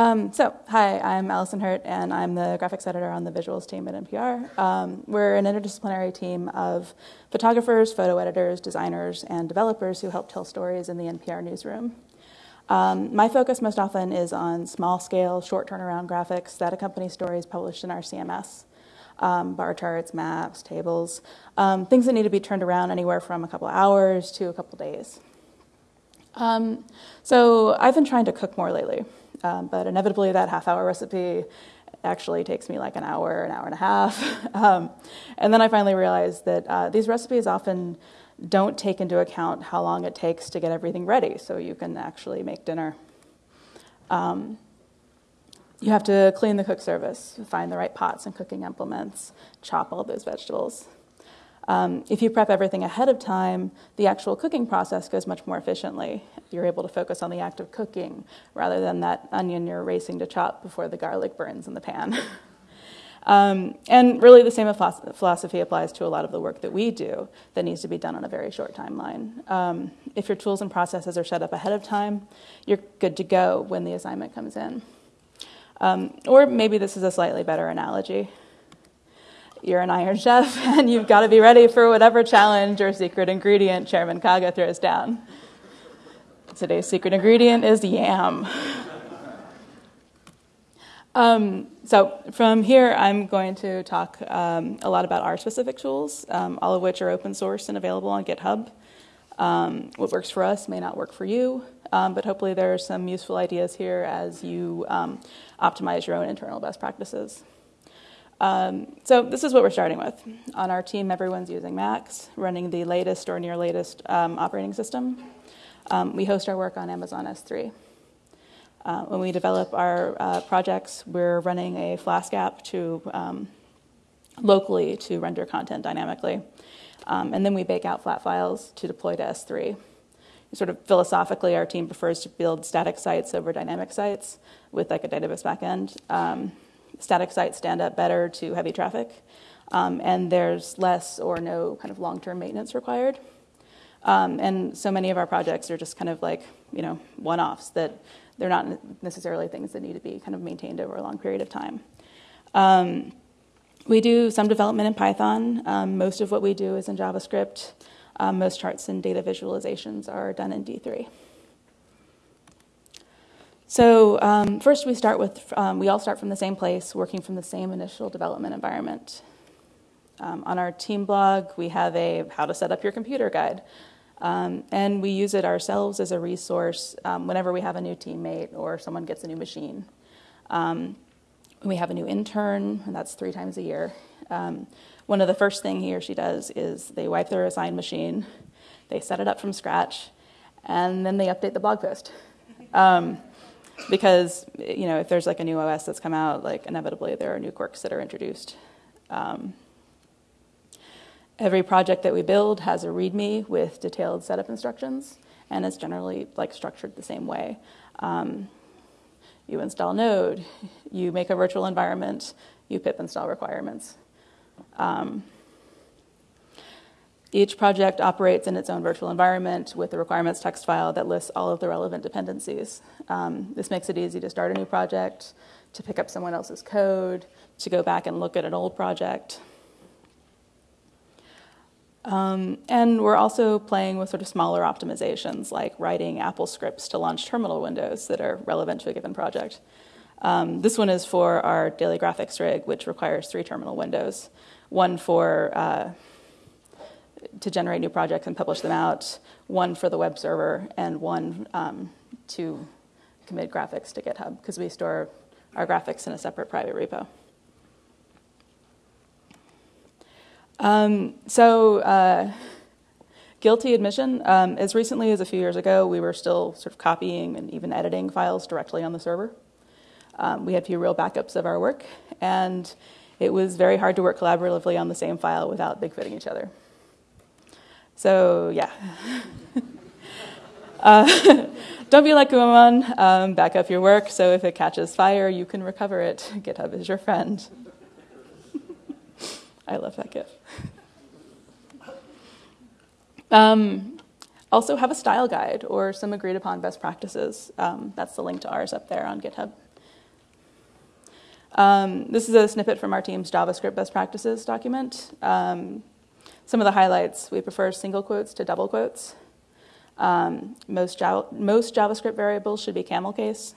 Um, so, hi, I'm Alyson Hurt, and I'm the graphics editor on the visuals team at NPR. Um, we're an interdisciplinary team of photographers, photo editors, designers, and developers who help tell stories in the NPR newsroom. Um, my focus most often is on small scale, short turnaround graphics that accompany stories published in our CMS. Um, bar charts, maps, tables, um, things that need to be turned around anywhere from a couple hours to a couple days. Um, so I've been trying to cook more lately. Um, but inevitably, that half hour recipe actually takes me like an hour, an hour and a half. um, and then I finally realized that uh, these recipes often don't take into account how long it takes to get everything ready so you can actually make dinner. Um, you have to clean the cook service, find the right pots and cooking implements, chop all those vegetables. Um, if you prep everything ahead of time, the actual cooking process goes much more efficiently. You're able to focus on the act of cooking rather than that onion you're racing to chop before the garlic burns in the pan. um, and really, the same philosophy applies to a lot of the work that we do that needs to be done on a very short timeline. Um, if your tools and processes are set up ahead of time, you're good to go when the assignment comes in. Um, or maybe this is a slightly better analogy you're an Iron Chef and you've got to be ready for whatever challenge or secret ingredient Chairman Kaga throws down. Today's secret ingredient is yam. Um, so from here, I'm going to talk um, a lot about our specific tools, um, all of which are open source and available on GitHub. Um, what works for us may not work for you, um, but hopefully there are some useful ideas here as you um, optimize your own internal best practices. Um, so this is what we're starting with. On our team, everyone's using Macs, running the latest or near latest um, operating system. Um, we host our work on Amazon S3. Uh, when we develop our uh, projects, we're running a Flask app to um, locally to render content dynamically. Um, and then we bake out flat files to deploy to S3. Sort of philosophically, our team prefers to build static sites over dynamic sites with like a database backend. Um, static sites stand up better to heavy traffic, um, and there's less or no kind of long-term maintenance required. Um, and so many of our projects are just kind of like you know one-offs that they're not necessarily things that need to be kind of maintained over a long period of time. Um, we do some development in Python. Um, most of what we do is in JavaScript. Um, most charts and data visualizations are done in D3. So um, first we start with, um, we all start from the same place, working from the same initial development environment. Um, on our team blog, we have a how to set up your computer guide. Um, and we use it ourselves as a resource um, whenever we have a new teammate or someone gets a new machine. Um, we have a new intern, and that's three times a year. one of the first thing he or she does is they wipe their assigned machine, they set it up from scratch, and then they update the blog post. Because you know if there's like a new OS that's come out, like inevitably there are new quirks that are introduced. Um, every project that we build has a README with detailed setup instructions, and it's generally like structured the same way. Um, you install Node, you make a virtual environment, you pip install requirements. Um, each project operates in its own virtual environment with a requirements text file that lists all of the relevant dependencies. Um, this makes it easy to start a new project, to pick up someone else's code, to go back and look at an old project. Um, and we're also playing with sort of smaller optimizations, like writing Apple scripts to launch terminal windows that are relevant to a given project. Um, this one is for our daily graphics rig, which requires three terminal windows one for uh, to generate new projects and publish them out, one for the web server, and one um, to commit graphics to GitHub because we store our graphics in a separate private repo. Um, so, uh, guilty admission. Um, as recently as a few years ago, we were still sort of copying and even editing files directly on the server. Um, we had few real backups of our work, and it was very hard to work collaboratively on the same file without big fitting each other. So, yeah. uh, don't be like Guamon. Um, back up your work so if it catches fire, you can recover it. GitHub is your friend. I love that GIF. Um, also, have a style guide or some agreed upon best practices. Um, that's the link to ours up there on GitHub. Um, this is a snippet from our team's JavaScript best practices document. Um, some of the highlights, we prefer single quotes to double quotes. Um, most, Java, most, JavaScript variables should be camel case,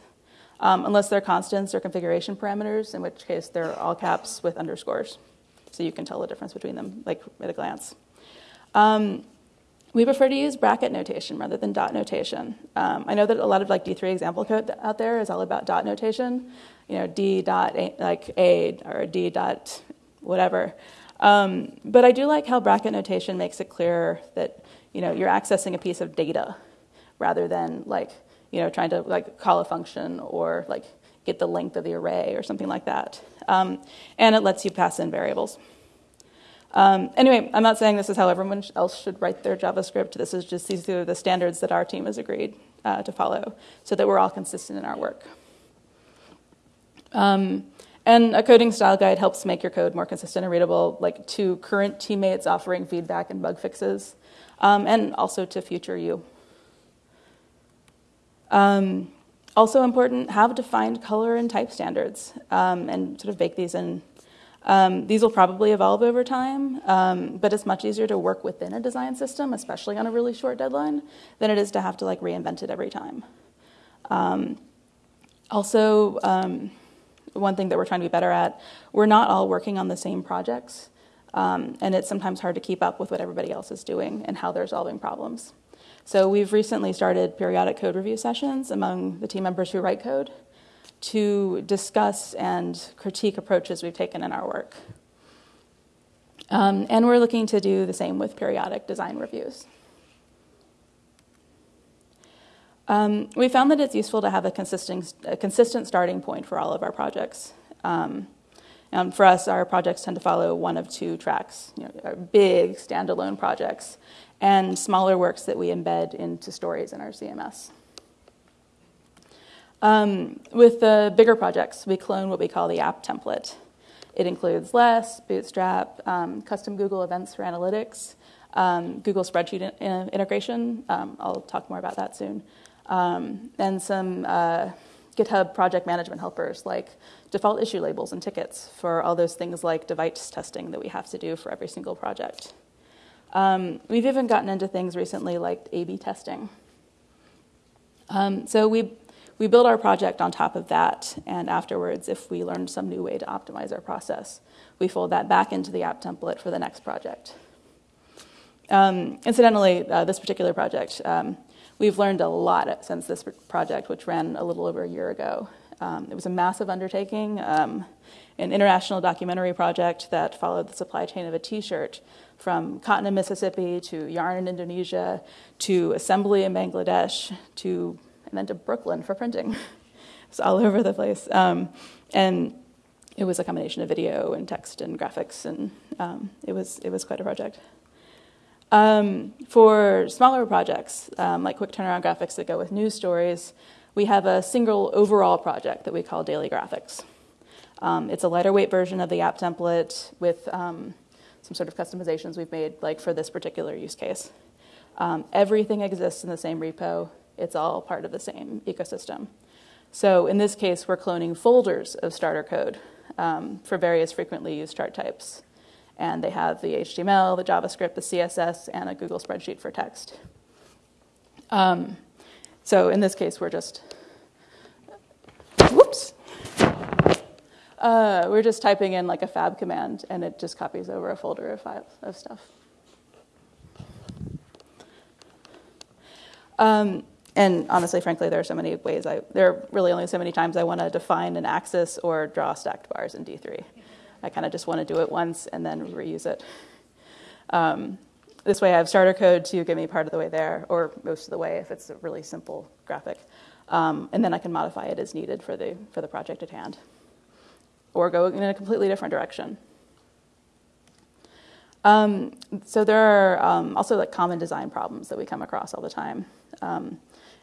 um, unless they're constants or configuration parameters, in which case they're all caps with underscores. So you can tell the difference between them, like at a glance. Um, we prefer to use bracket notation rather than dot notation. Um, I know that a lot of like D3 example code out there is all about dot notation, you know, D dot a, like A or D dot whatever. Um, but I do like how bracket notation makes it clear that you know you're accessing a piece of data rather than like you know trying to like call a function or like get the length of the array or something like that. Um, and it lets you pass in variables. Um, anyway, I'm not saying this is how everyone else should write their JavaScript. This is just these are the standards that our team has agreed uh, to follow so that we're all consistent in our work. Um, and a coding style guide helps make your code more consistent and readable, like to current teammates offering feedback and bug fixes, um, and also to future you. Um, also important, have defined color and type standards, um, and sort of bake these in um, these will probably evolve over time, um, but it's much easier to work within a design system, especially on a really short deadline, than it is to have to like reinvent it every time. Um, also, one thing that we're trying to be better at, we're not all working on the same projects, um, and it's sometimes hard to keep up with what everybody else is doing and how they're solving problems. So we've recently started periodic code review sessions among the team members who write code to discuss and critique approaches we've taken in our work. Um, and we're looking to do the same with periodic design reviews. Um, we found that it's useful to have a consistent, a consistent starting point for all of our projects. Um, and for us, our projects tend to follow one of two tracks you know, big standalone projects and smaller works that we embed into stories in our CMS. Um, with the bigger projects, we clone what we call the app template. It includes Less, Bootstrap, um, custom Google events for analytics, um, Google spreadsheet in- integration. Um, I'll talk more about that soon. Um, and some uh, GitHub project management helpers like default issue labels and tickets for all those things like device testing that we have to do for every single project. Um, we've even gotten into things recently like A B testing. so we we build our project on top of that, and afterwards, if we learn some new way to optimize our process, we fold that back into the app template for the next project. Um, incidentally, uh, this particular project, um, we've learned a lot since this project, which ran a little over a year ago. Um, it was a massive undertaking, um, an international documentary project that followed the supply chain of a t shirt from cotton in Mississippi to yarn in Indonesia to assembly in Bangladesh to and then to Brooklyn for printing. it's all over the place. Um, and it was a combination of video and text and graphics, and um, it, was, it was quite a project. Um, for smaller projects, um, like quick turnaround graphics that go with news stories, we have a single overall project that we call Daily Graphics. Um, it's a lighter weight version of the app template with um, some sort of customizations we've made, like for this particular use case. Um, everything exists in the same repo. It's all part of the same ecosystem. So in this case, we're cloning folders of starter code um, for various frequently used chart types. And they have the HTML, the JavaScript, the CSS, and a Google spreadsheet for text. Um, so in this case, we're just, whoops. Uh, we're just typing in like a fab command, and it just copies over a folder of, files, of stuff. Um, and honestly, frankly, there are so many ways I, there are really only so many times I want to define an axis or draw stacked bars in D3. I kind of just want to do it once and then reuse it. Um, this way I have starter code to get me part of the way there, or most of the way if it's a really simple graphic. Um, and then I can modify it as needed for the, for the project at hand. Or go in a completely different direction. Um, so there are um, also like common design problems that we come across all the time. Um,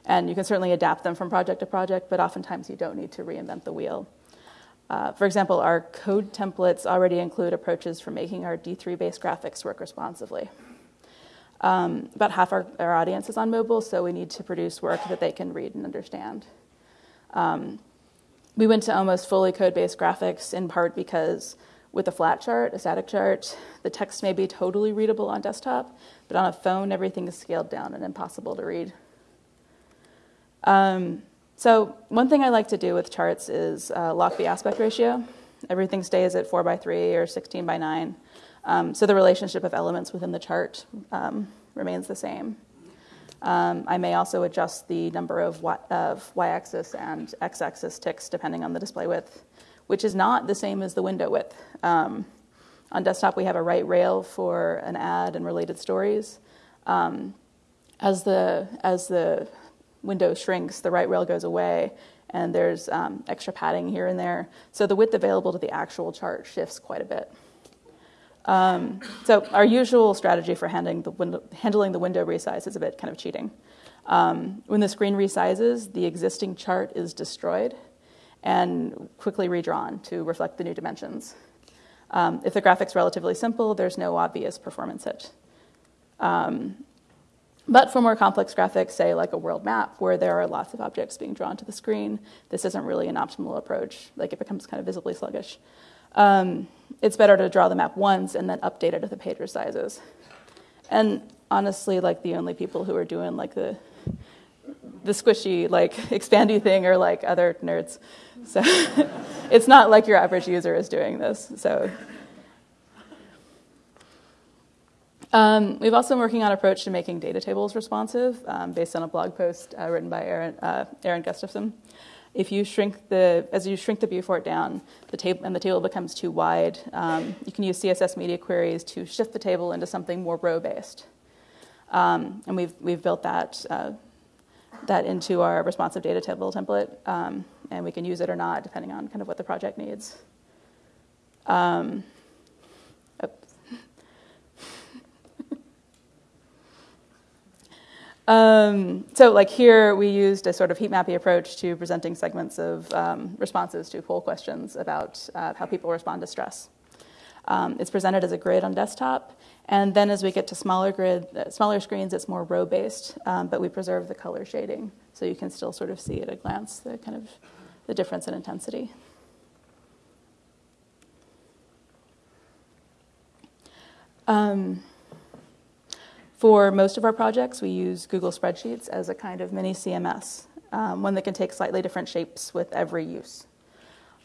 and you can certainly adapt them from project to project, but oftentimes you don't need to reinvent the wheel. Uh, for example, our code templates already include approaches for making our D3 based graphics work responsively. Um, about half our, our, audience is on mobile, so we need to produce work that they can read and understand. Um, we went to almost fully code-based graphics in part because with a flat chart, a static chart, the text may be totally readable on desktop, but on a phone, everything is scaled down and impossible to read. Um, so one thing I like to do with charts is uh, lock the aspect ratio. Everything stays at 4 by 3 or 16 by 9. Um, so the relationship of elements within the chart um, remains the same. Um, I may also adjust the number of, y-axis and x-axis ticks depending on the display width, which is not the same as the window width. Um, on desktop, we have a right rail for an ad and related stories. Um, as the as the window shrinks, the right rail goes away, and there's um, extra padding here and there. So the width available to the actual chart shifts quite a bit. Um, so our usual strategy for handling the, window, handling the window resize is a bit kind of cheating. Um, when the screen resizes, the existing chart is destroyed and quickly redrawn to reflect the new dimensions. Um, if the graphic's relatively simple, there's no obvious performance hit. Um, but for more complex graphics, say like a world map, where there are lots of objects being drawn to the screen, this isn't really an optimal approach. Like it becomes kind of visibly sluggish. Um, it's better to draw the map once and then update it if the page resizes. And honestly, like the only people who are doing like the the squishy, like expandy thing are like other nerds. So it's not like your average user is doing this. So Um, we've also been working on an approach to making data tables responsive um, based on a blog post uh, written by Aaron, uh, Aaron Gustafson. If you shrink the, as you shrink the viewport down, the table and the table becomes too wide, um, you can use CSS media queries to shift the table into something more row based. Um, and we've we've built that uh, that into our responsive data table template, um, and we can use it or not depending on kind of what the project needs. Um, Um, so like here, we used a sort of heat mappy approach to presenting segments of um, responses to poll questions about uh, how people respond to stress. Um, it's presented as a grid on desktop, and then as we get to smaller grid, uh, smaller screens, it's more row-based, um, but we preserve the color shading, so you can still sort of see at a glance the kind of the difference in intensity. Um, for most of our projects, we use Google Spreadsheets as a kind of mini CMS, um, one that can take slightly different shapes with every use.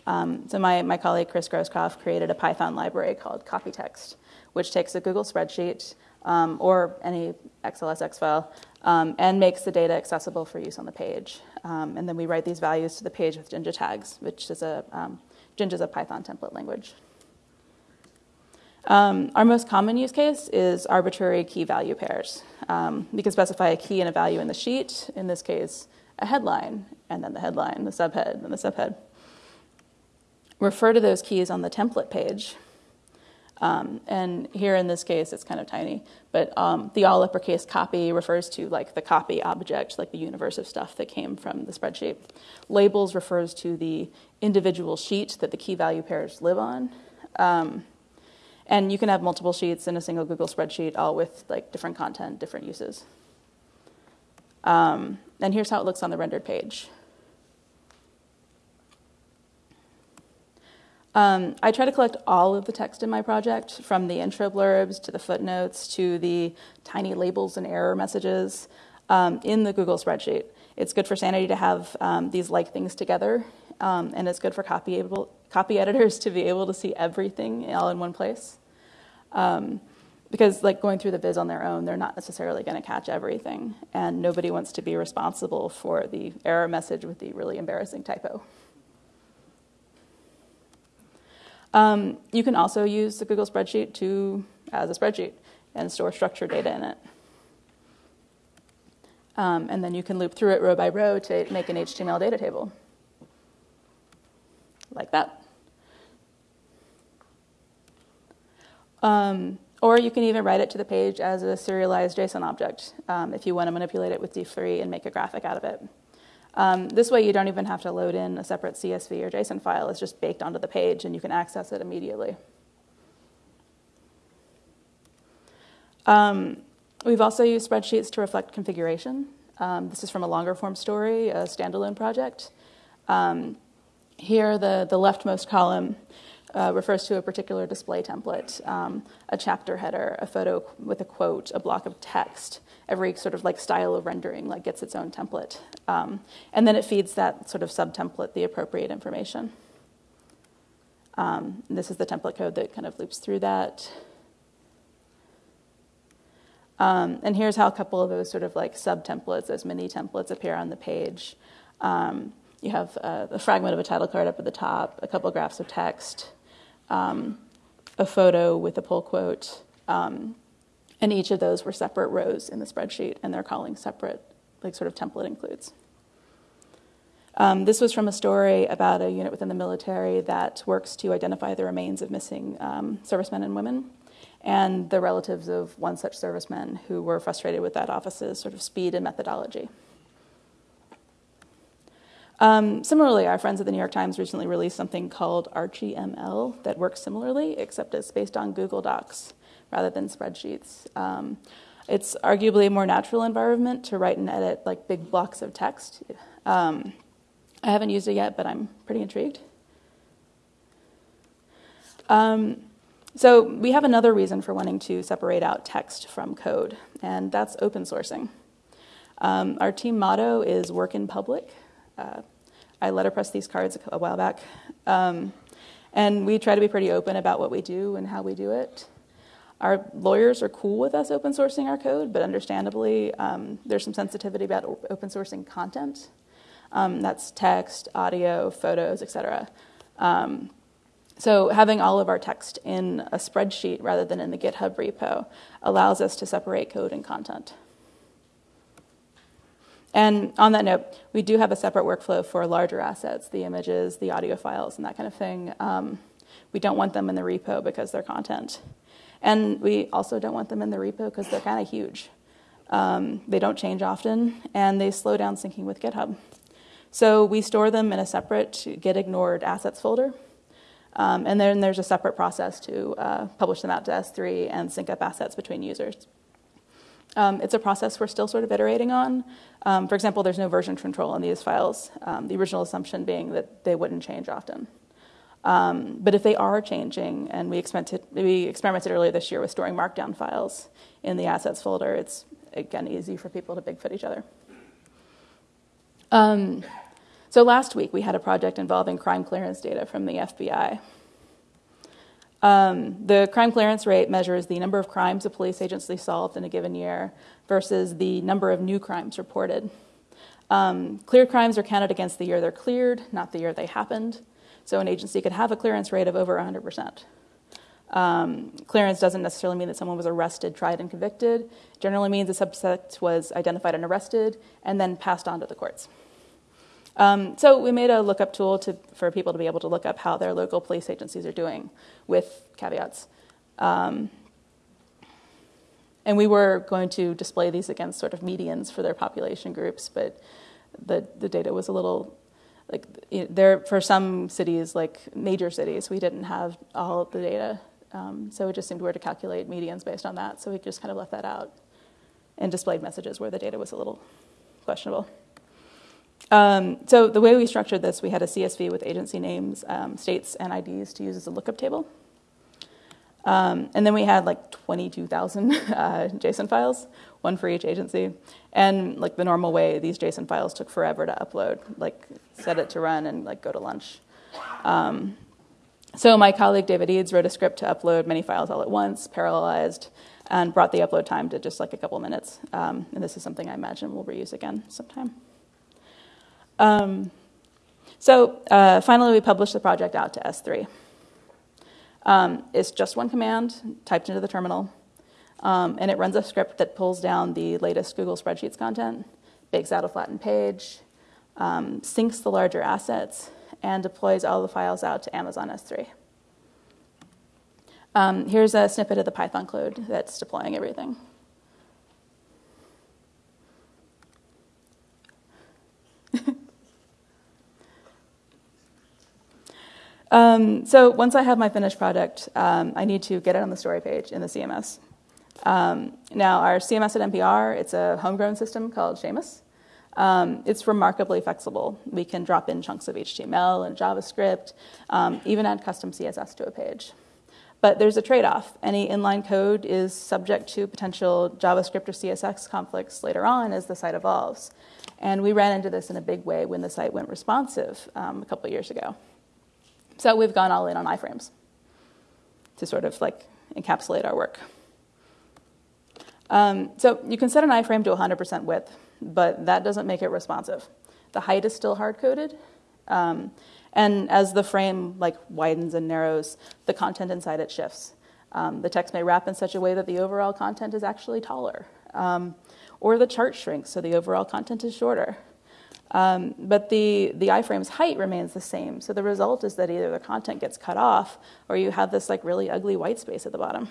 Um, so my, my colleague Chris Groskopf created a Python library called Copytext, which takes a Google spreadsheet um, or any XLSX file um, and makes the data accessible for use on the page. Um, and then we write these values to the page with Jinja tags, which is a um, Jinja is a Python template language. Um, our most common use case is arbitrary key value pairs. Um, we can specify a key and a value in the sheet, in this case, a headline, and then the headline, the subhead, and the subhead. Refer to those keys on the template page. Um, and here in this case, it's kind of tiny, but um, the all uppercase copy refers to like the copy object, like the universe of stuff that came from the spreadsheet. Labels refers to the individual sheet that the key value pairs live on. Um, and you can have multiple sheets in a single Google spreadsheet, all with like different content, different uses. Um, and here's how it looks on the rendered page. Um, I try to collect all of the text in my project, from the intro blurbs to the footnotes to the tiny labels and error messages um, in the Google spreadsheet. It's good for Sanity to have um, these like things together, um, and it's good for copy able, copy editors to be able to see everything all in one place. Um, because like going through the viz on their own, they're not necessarily going to catch everything, and nobody wants to be responsible for the error message with the really embarrassing typo. Um, you can also use the Google spreadsheet to as a spreadsheet and store structured data in it. Um, and then you can loop through it row by row to make an HTML data table, like that. Um, or you can even write it to the page as a serialized JSON object um, if you want to manipulate it with D3 and make a graphic out of it. Um, this way, you don't even have to load in a separate CSV or JSON file. It's just baked onto the page, and you can access it immediately. Um, we've also used spreadsheets to reflect configuration. Um, this is from a longer form story, a standalone project. Um, here, the, the leftmost column uh, refers to a particular display template, um, a chapter header, a photo with a quote, a block of text. Every sort of like style of rendering like gets its own template, um, and then it feeds that sort of sub-template the appropriate information. Um, this is the template code that kind of loops through that. Um, and here's how a couple of those sort of like sub-templates, those mini templates appear on the page. Um, you have uh, a fragment of a title card up at the top, a couple of graphs of text, um, a photo with a pull quote, um, and each of those were separate rows in the spreadsheet, and they're calling separate, like sort of template includes. Um, this was from a story about a unit within the military that works to identify the remains of missing um, servicemen and women and the relatives of one such serviceman who were frustrated with that office's sort of speed and methodology. Um, similarly, our friends at the New York Times recently released something called ArchieML that works similarly, except it's based on Google Docs rather than spreadsheets. Um, it's arguably a more natural environment to write and edit like big blocks of text. Um, I haven't used it yet, but I'm pretty intrigued. Um, so we have another reason for wanting to separate out text from code, and that's open sourcing. Um, our team motto is work in public. Uh, I letterpress these cards a while back. Um, and we try to be pretty open about what we do and how we do it. Our lawyers are cool with us open sourcing our code, but understandably, um, there's some sensitivity about open sourcing content. Um, that's text, audio, photos, etc. Um, so having all of our text in a spreadsheet rather than in the GitHub repo allows us to separate code and content. And on that note, we do have a separate workflow for larger assets, the images, the audio files, and that kind of thing. Um, we don't want them in the repo because they're content. And we also don't want them in the repo because they're kind of huge. Um, they don't change often, and they slow down syncing with GitHub. So we store them in a separate Git ignored assets folder. Um, and then there's a separate process to uh, publish them out to S3 and sync up assets between users. Um, it's a process we're still sort of iterating on. Um, for example, there's no version control in these files, um, the original assumption being that they wouldn't change often. Um, but if they are changing, and we experimented, we experimented earlier this year with storing markdown files in the assets folder, it's again easy for people to bigfoot each other. Um, so last week we had a project involving crime clearance data from the FBI. Um, the crime clearance rate measures the number of crimes a police agency solved in a given year versus the number of new crimes reported. Um, cleared crimes are counted against the year they're cleared, not the year they happened. So an agency could have a clearance rate of over 100%. Um, clearance doesn't necessarily mean that someone was arrested, tried, and convicted. It generally means a subject was identified and arrested and then passed on to the courts. Um, so we made a lookup tool to, for people to be able to look up how their local police agencies are doing with caveats. Um, and we were going to display these against sort of medians for their population groups, but the, the data was a little like you know, there for some cities, like major cities, we didn't have all the data, um, so it just seemed weird to calculate medians based on that. So we just kind of left that out and displayed messages where the data was a little questionable. Um, so the way we structured this, we had a CSV with agency names, um, states, and IDs to use as a lookup table. Um, and then we had like 22,000 uh, JSON files, one for each agency. And like the normal way, these JSON files took forever to upload, like set it to run and like go to lunch. Um, so my colleague David Eads wrote a script to upload many files all at once, parallelized, and brought the upload time to just like a couple minutes. Um, and this is something I imagine we'll reuse again sometime. Um, so uh, finally, we published the project out to S3. Um, it's just one command typed into the terminal, um, and it runs a script that pulls down the latest Google Spreadsheets content, bakes out a flattened page, um, syncs the larger assets, and deploys all the files out to Amazon S3. Um, here's a snippet of the Python code that's deploying everything. Um, so once I have my finished product, um, I need to get it on the story page in the CMS. Um, now, our CMS at NPR, it's a homegrown system called Seamus. Um, it's remarkably flexible. We can drop in chunks of HTML and JavaScript, um, even add custom CSS to a page. But there's a trade off. Any inline code is subject to potential JavaScript or CSS conflicts later on as the site evolves. And we ran into this in a big way when the site went responsive um, a couple years ago. So we've gone all in on iframes to sort of like encapsulate our work. Um, so you can set an iframe to 100% width, but that doesn't make it responsive. The height is still hard coded. Um, and as the frame like widens and narrows, the content inside it shifts. Um, the text may wrap in such a way that the overall content is actually taller. Um, or the chart shrinks, so the overall content is shorter. Um, but the, the iframe's height remains the same. So the result is that either the content gets cut off or you have this like really ugly white space at the bottom.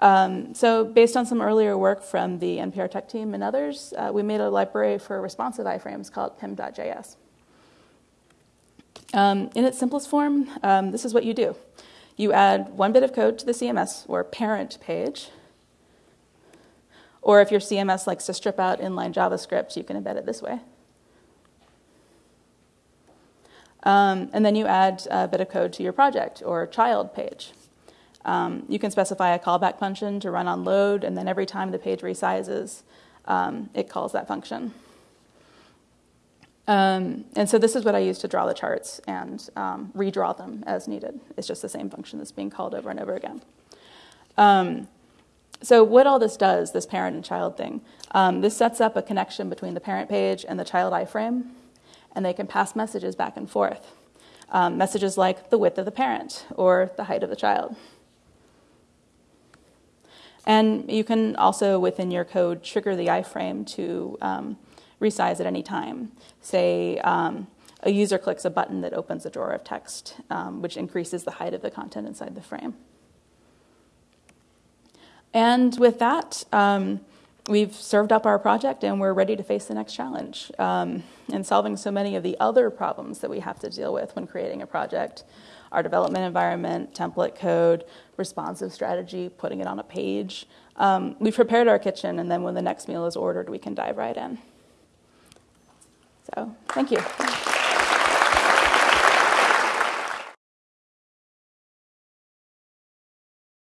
Um, so based on some earlier work from the NPR tech team and others, uh, we made a library for responsive iframes called Pym.js. Um, in its simplest form, um, this is what you do. You add one bit of code to the CMS or parent page, or if your CMS likes to strip out inline JavaScript, you can embed it this way. Um, and then you add a bit of code to your project or child page. Um, you can specify a callback function to run on load, and then every time the page resizes, um, it calls that function. Um, and so this is what I use to draw the charts and um, redraw them as needed. It's just the same function that's being called over and over again. Um, so what all this does, this parent and child thing, um, this sets up a connection between the parent page and the child iframe and they can pass messages back and forth. Um, messages like the width of the parent or the height of the child. And you can also, within your code, trigger the iframe to um, resize at any time. Say um, a user clicks a button that opens a drawer of text, um, which increases the height of the content inside the frame. And with that, um, we've served up our project and we're ready to face the next challenge um, in solving so many of the other problems that we have to deal with when creating a project our development environment, template code, responsive strategy, putting it on a page. Um, we've prepared our kitchen, and then when the next meal is ordered, we can dive right in. So, thank you.